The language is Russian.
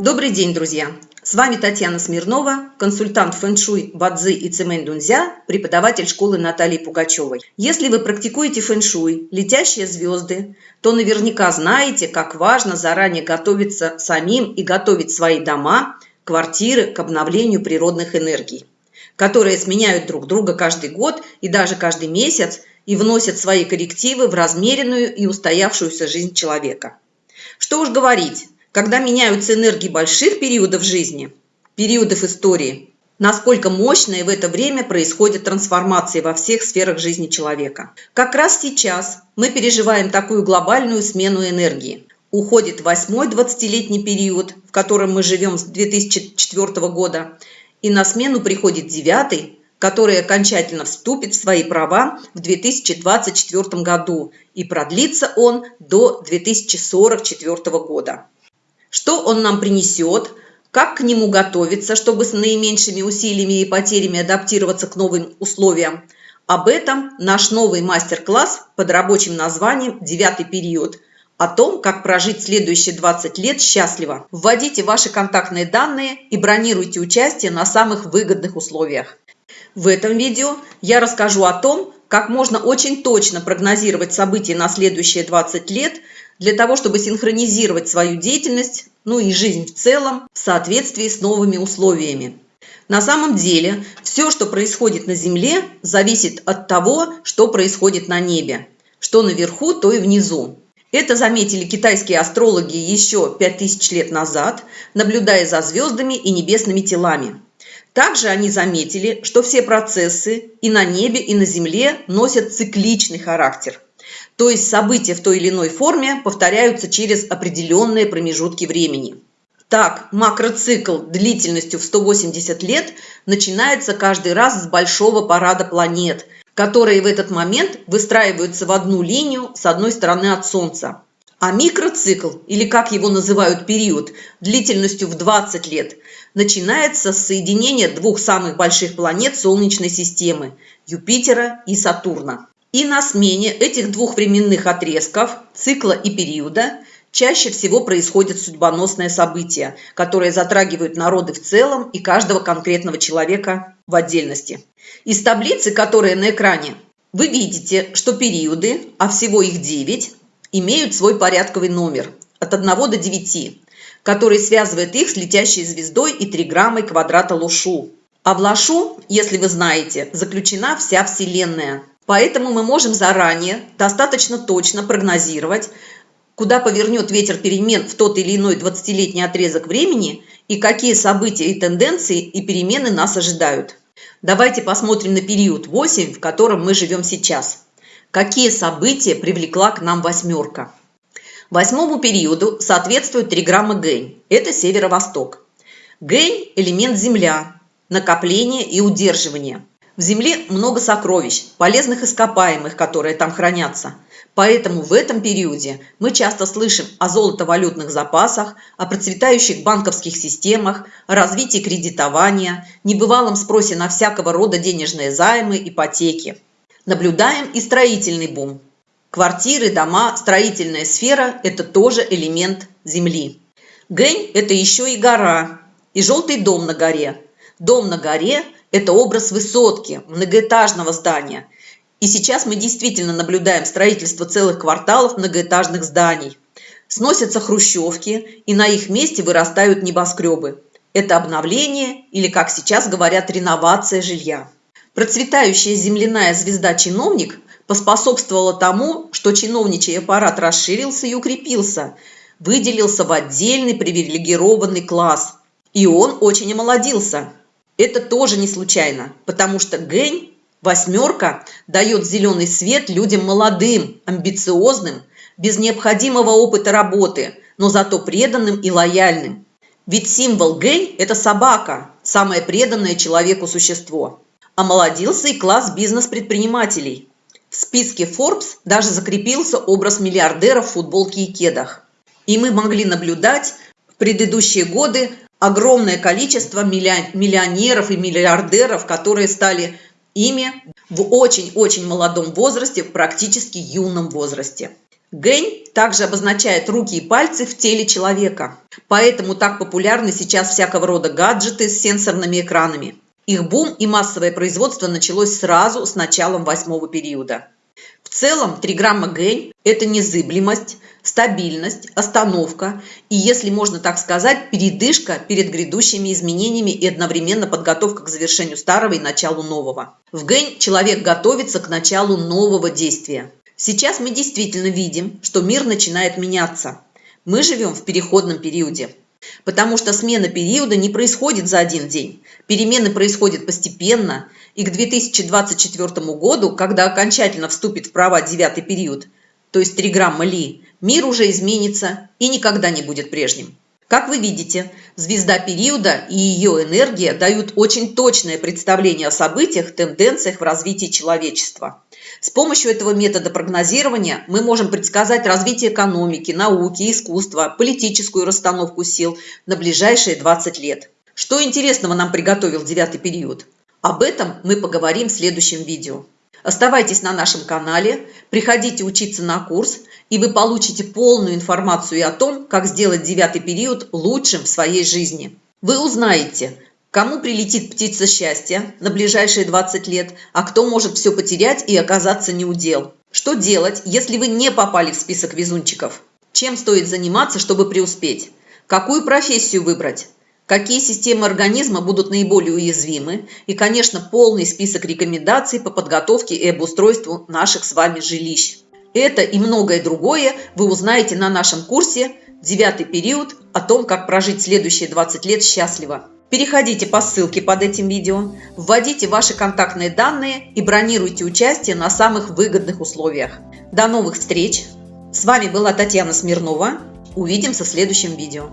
Добрый день, друзья! С вами Татьяна Смирнова, консультант фэн-шуй, бадзи и цемэнь дунзя, преподаватель школы Натальи Пугачевой. Если вы практикуете фэн-шуй, летящие звезды, то наверняка знаете, как важно заранее готовиться самим и готовить свои дома, квартиры к обновлению природных энергий, которые сменяют друг друга каждый год и даже каждый месяц и вносят свои коррективы в размеренную и устоявшуюся жизнь человека. Что уж говорить, когда меняются энергии больших периодов жизни, периодов истории, насколько мощные в это время происходят трансформации во всех сферах жизни человека. Как раз сейчас мы переживаем такую глобальную смену энергии. Уходит восьмой 20-летний период, в котором мы живем с 2004 года, и на смену приходит девятый, который окончательно вступит в свои права в 2024 году, и продлится он до 2044 года. Что он нам принесет, как к нему готовиться, чтобы с наименьшими усилиями и потерями адаптироваться к новым условиям. Об этом наш новый мастер-класс под рабочим названием «Девятый период», о том, как прожить следующие 20 лет счастливо. Вводите ваши контактные данные и бронируйте участие на самых выгодных условиях. В этом видео я расскажу о том, как можно очень точно прогнозировать события на следующие 20 лет – для того, чтобы синхронизировать свою деятельность, ну и жизнь в целом, в соответствии с новыми условиями. На самом деле, все, что происходит на Земле, зависит от того, что происходит на небе. Что наверху, то и внизу. Это заметили китайские астрологи еще 5000 лет назад, наблюдая за звездами и небесными телами. Также они заметили, что все процессы и на небе, и на Земле носят цикличный характер – то есть события в той или иной форме повторяются через определенные промежутки времени. Так, макроцикл длительностью в 180 лет начинается каждый раз с большого парада планет, которые в этот момент выстраиваются в одну линию с одной стороны от Солнца. А микроцикл, или как его называют период, длительностью в 20 лет, начинается с соединения двух самых больших планет Солнечной системы – Юпитера и Сатурна. И на смене этих двух временных отрезков, цикла и периода, чаще всего происходят судьбоносные события, которые затрагивают народы в целом и каждого конкретного человека в отдельности. Из таблицы, которая на экране, вы видите, что периоды, а всего их 9, имеют свой порядковый номер от 1 до 9, который связывает их с летящей звездой и триграммой квадрата Лушу. А в Лашу, если вы знаете, заключена вся Вселенная – Поэтому мы можем заранее достаточно точно прогнозировать, куда повернет ветер перемен в тот или иной 20-летний отрезок времени и какие события и тенденции и перемены нас ожидают. Давайте посмотрим на период 8, в котором мы живем сейчас. Какие события привлекла к нам восьмерка? Восьмому периоду соответствует три грамма Гэнь. Это северо-восток. Гэнь – элемент Земля, накопление и удерживание. В земле много сокровищ, полезных ископаемых, которые там хранятся. Поэтому в этом периоде мы часто слышим о золотовалютных запасах, о процветающих банковских системах, о развитии кредитования, небывалом спросе на всякого рода денежные займы, ипотеки. Наблюдаем и строительный бум. Квартиры, дома, строительная сфера – это тоже элемент Земли. Гэнь – это еще и гора, и желтый дом на горе. Дом на горе – это образ высотки, многоэтажного здания. И сейчас мы действительно наблюдаем строительство целых кварталов многоэтажных зданий. Сносятся хрущевки, и на их месте вырастают небоскребы. Это обновление, или, как сейчас говорят, реновация жилья. Процветающая земляная звезда-чиновник поспособствовала тому, что чиновничий аппарат расширился и укрепился, выделился в отдельный привилегированный класс. И он очень омолодился – это тоже не случайно, потому что Гэнь, восьмерка, дает зеленый свет людям молодым, амбициозным, без необходимого опыта работы, но зато преданным и лояльным. Ведь символ Гэнь – это собака, самое преданное человеку существо. Омолодился и класс бизнес-предпринимателей. В списке Forbes даже закрепился образ миллиардера в футболке и кедах. И мы могли наблюдать в предыдущие годы огромное количество миллионеров и миллиардеров, которые стали ими в очень-очень молодом возрасте, практически юном возрасте. Гэнь также обозначает руки и пальцы в теле человека. Поэтому так популярны сейчас всякого рода гаджеты с сенсорными экранами. Их бум и массовое производство началось сразу с началом восьмого периода. В целом, триграмма Гэнь – это незыблемость, стабильность, остановка и, если можно так сказать, передышка перед грядущими изменениями и одновременно подготовка к завершению старого и началу нового. В Гэнь человек готовится к началу нового действия. Сейчас мы действительно видим, что мир начинает меняться. Мы живем в переходном периоде. Потому что смена периода не происходит за один день. Перемены происходят постепенно, и к 2024 году, когда окончательно вступит в права девятый период, то есть триграмма Ли, мир уже изменится и никогда не будет прежним. Как вы видите, звезда периода и ее энергия дают очень точное представление о событиях, тенденциях в развитии человечества. С помощью этого метода прогнозирования мы можем предсказать развитие экономики, науки, искусства, политическую расстановку сил на ближайшие 20 лет. Что интересного нам приготовил девятый период? Об этом мы поговорим в следующем видео. Оставайтесь на нашем канале, приходите учиться на курс, и вы получите полную информацию о том, как сделать девятый период лучшим в своей жизни. Вы узнаете, кому прилетит птица счастья на ближайшие 20 лет, а кто может все потерять и оказаться неудел. Что делать, если вы не попали в список везунчиков? Чем стоит заниматься, чтобы преуспеть? Какую профессию выбрать? Какие системы организма будут наиболее уязвимы и, конечно, полный список рекомендаций по подготовке и обустройству наших с вами жилищ. Это и многое другое вы узнаете на нашем курсе «Девятый период» о том, как прожить следующие 20 лет счастливо. Переходите по ссылке под этим видео, вводите ваши контактные данные и бронируйте участие на самых выгодных условиях. До новых встреч! С вами была Татьяна Смирнова. Увидимся в следующем видео.